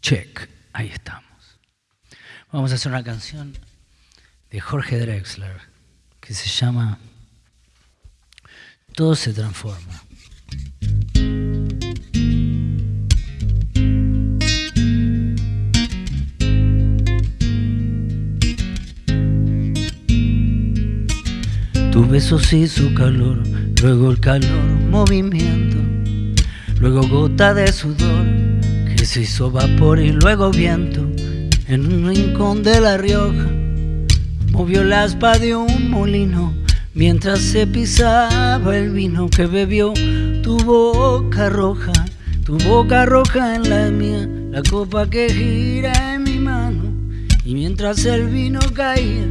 Check, ahí estamos. Vamos a hacer una canción de Jorge Drexler que se llama Todo se transforma. Tu besos y su calor, luego el calor, movimiento, luego gota de sudor se hizo vapor y luego viento en un rincón de La Rioja. Movió la aspa de un molino mientras se pisaba el vino que bebió tu boca roja, tu boca roja en la mía, la copa que gira en mi mano y mientras el vino caía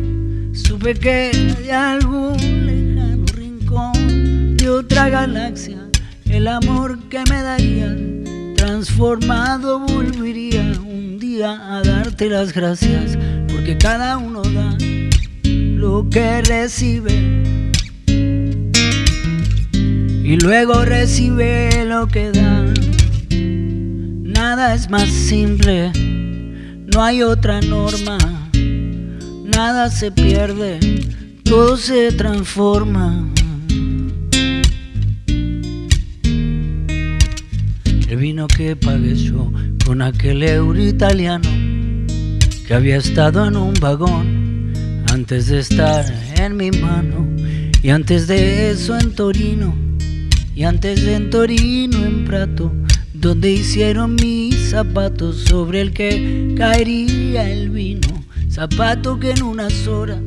Supe que de algún lejano rincón de otra galaxia el amor que me daría transformado volvería un día a darte las gracias porque cada uno da lo que recibe y luego recibe lo que da. Nada es más simple, no hay otra norma nada se pierde, todo se transforma. Que pagué yo con aquel euro italiano que había estado en un vagón antes de estar en mi mano y antes de eso en Torino y antes de en Torino en Prato donde hicieron mis zapatos sobre el que caería el vino. Zapato que en unas horas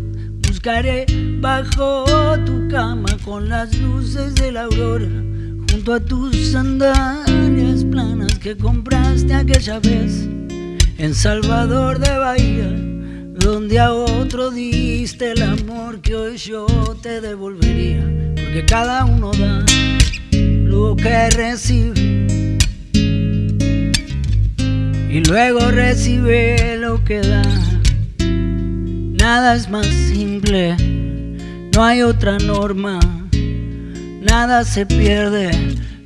buscaré bajo tu cama con las luces de la aurora, junto a tus sandalias planas que compraste aquella vez en Salvador de Bahía, donde a otro diste el amor que hoy yo te devolvería, porque cada uno da lo que recibe y luego recibe lo que da. Nada es más simple, no hay otra norma, nada se pierde,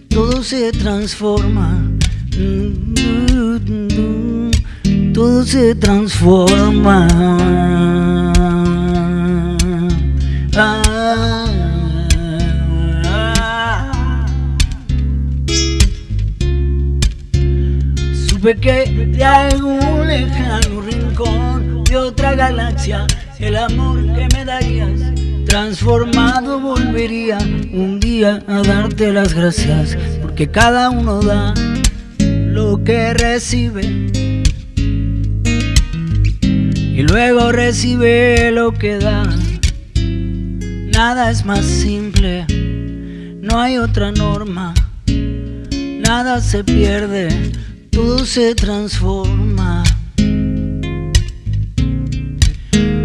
todo se transforma, todo se transforma. Supe que de algún lejano rincón de otra galaxia, el amor que me darías, transformado volvería un día a darte las gracias, porque cada uno da lo que recibe y luego recibe lo que da. Nada es más simple, no hay otra norma, nada se pierde, todo se transforma.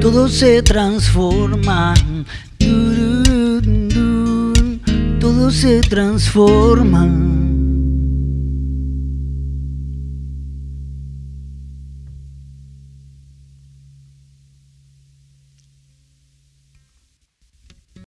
Todo se transforma, todo se transforma.